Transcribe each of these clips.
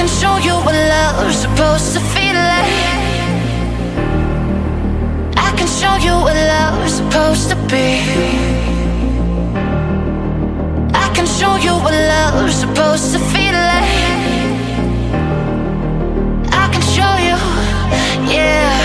can show you what love's supposed to feel like. I can show you what love's supposed to be. I can show you what love's supposed to feel like. I can show you, yeah.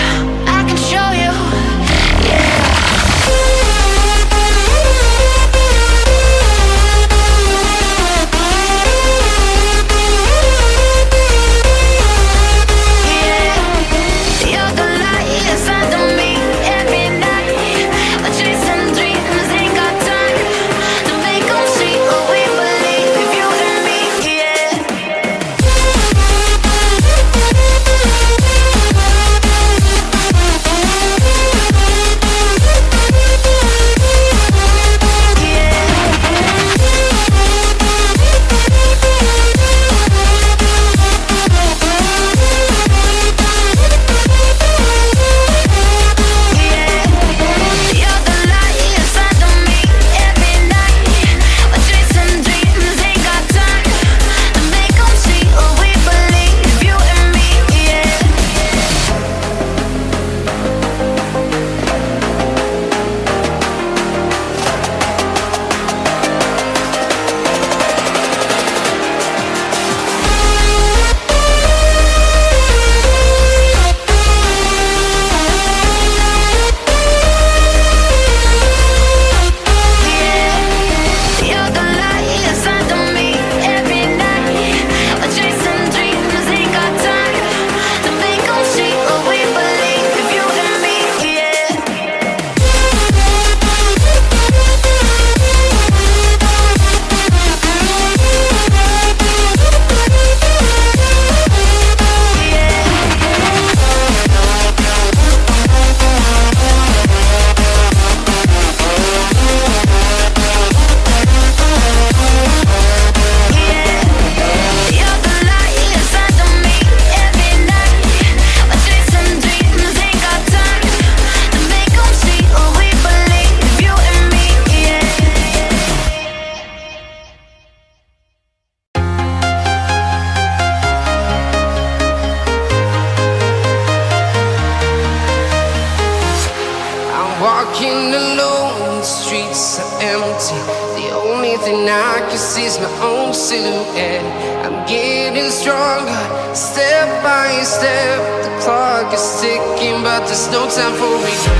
silhouette. I'm getting stronger, step by step. The clock is ticking, but there's no time for me.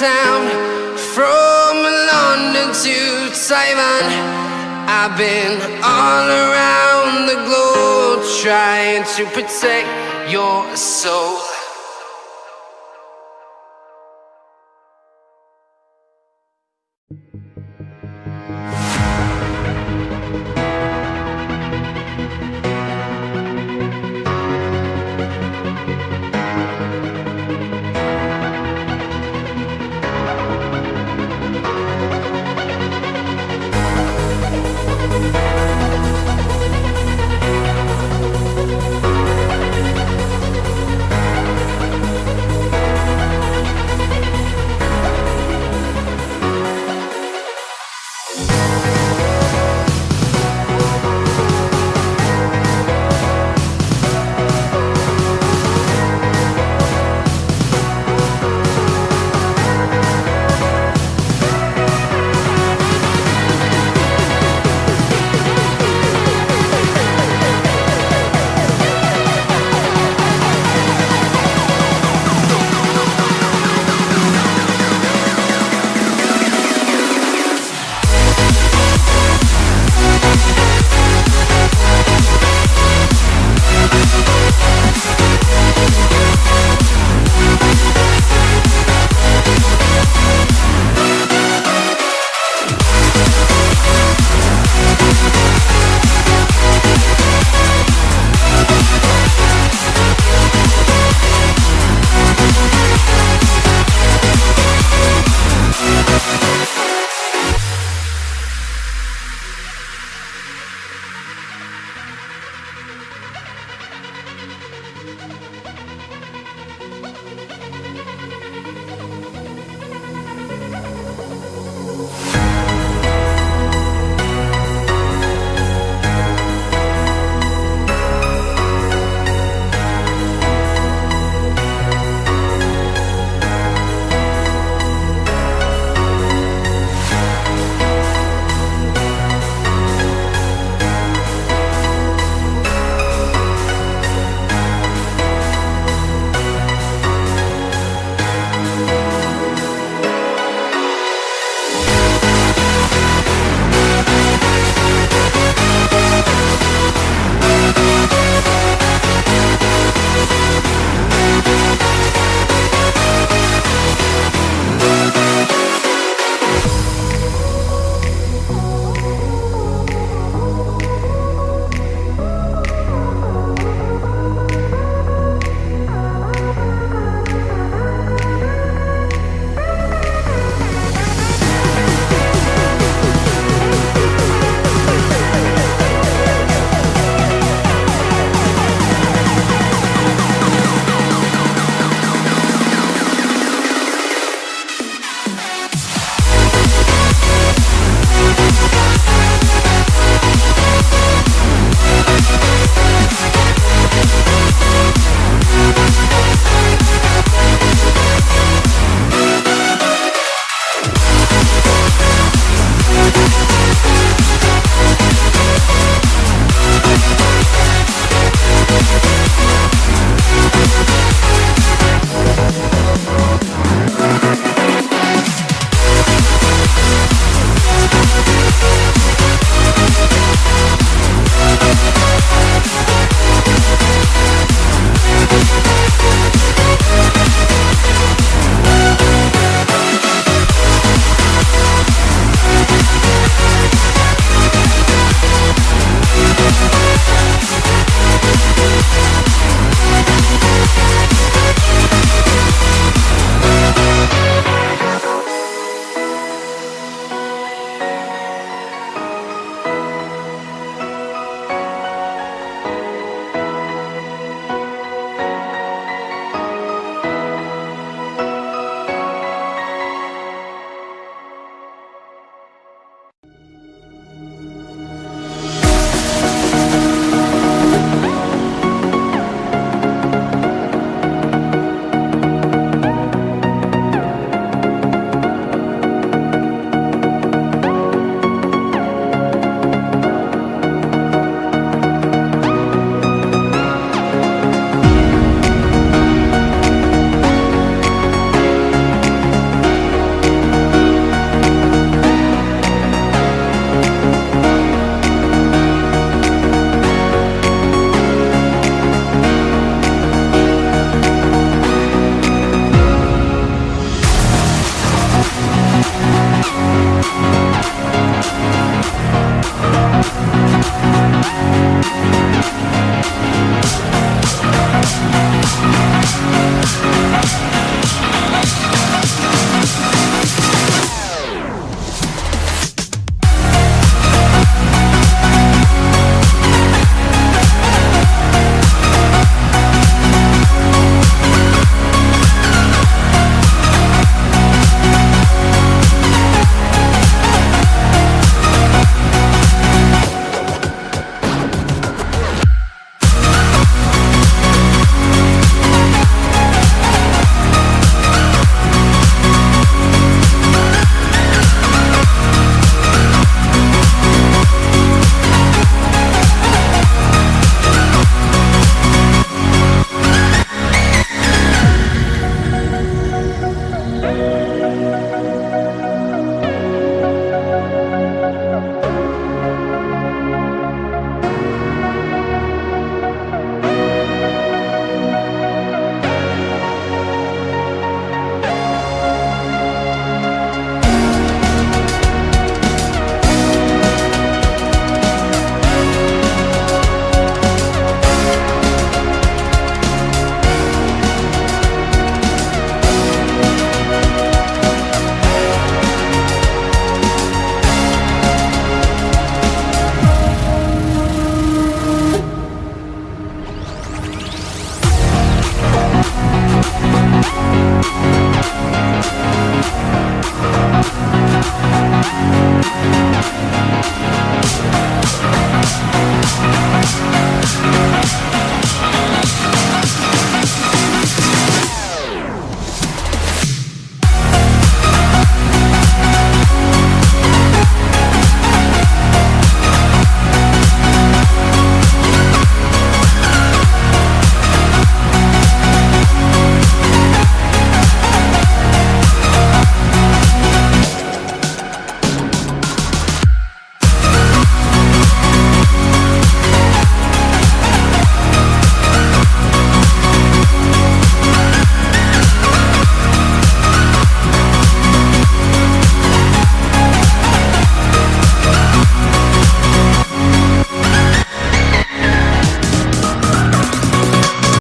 Town from London to Taiwan. I've been all around the globe trying to protect your soul.